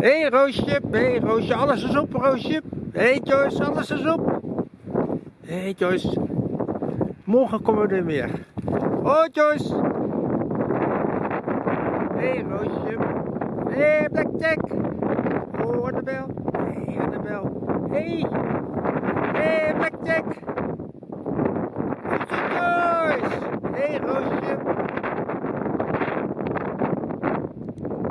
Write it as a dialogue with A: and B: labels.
A: Hé hey, Roosje, hé hey, Roosje, alles is op Roosje. Hé hey, Joyce, alles is op. Hé hey, Joyce, morgen komen we er weer. Oh Joyce. Hé hey, Roosje. Hé hey, Blackjack. Oh Annabel. Hé hey, Annabel. Hé. Hey. Hé hey, Blackjack.